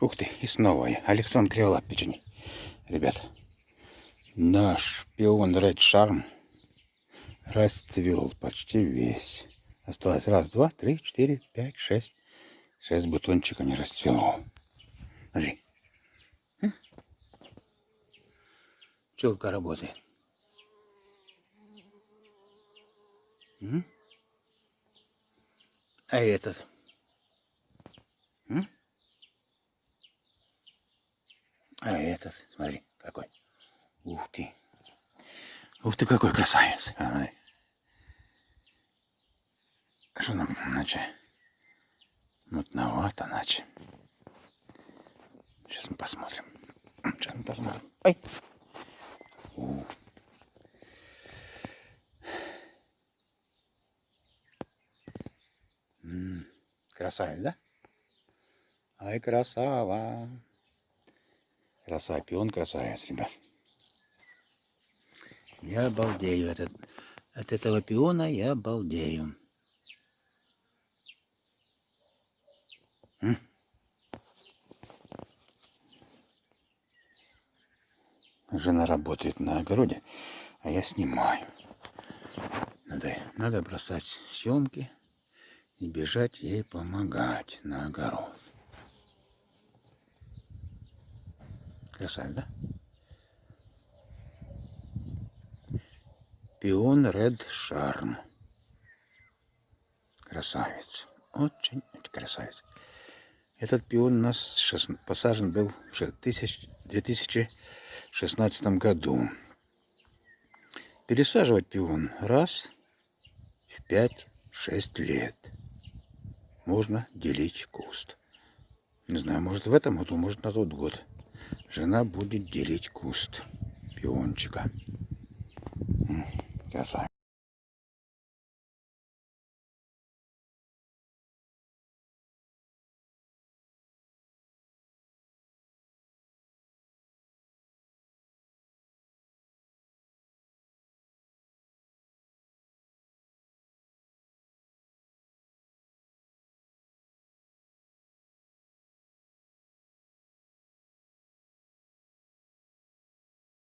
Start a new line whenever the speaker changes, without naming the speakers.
Ух ты, и снова я. Александр Криволап печени. Ребят, наш пион Red Charm расцвел почти весь. Осталось раз, два, три, четыре, пять, шесть. Шесть бутончиков не расцвело. Смотри. Пчелка работает. А этот? М? А этот, смотри, какой. Ух ты. Ух ты, какой красавец. Ай. Что нам, иначе? Мутновато, иначе. Сейчас мы посмотрим. Сейчас мы посмотрим. Ай. У. Красавец, да? Ай, красава. Красавец, пион красавец, ребят. Я обалдею от, от этого пиона, я обалдею. М? Жена работает на огороде, а я снимаю. Надо, надо бросать съемки и бежать ей помогать на огород. Красавец, да? Пион Ред Шарм. Красавец. Очень, очень красавец. Этот пион у нас посажен был в 2016 году. Пересаживать пион раз в 5-6 лет. Можно делить куст. Не знаю, может в этом году, может на тот год жена будет делить куст пиончика. Красавица.